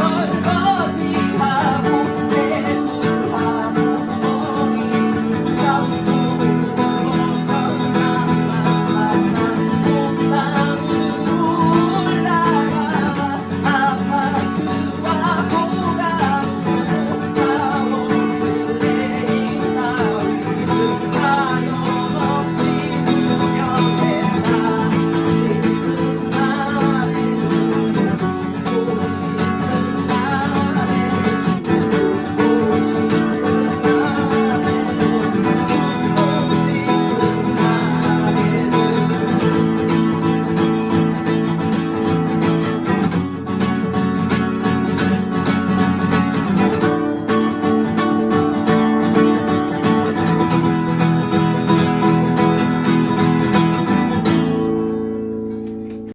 Lord.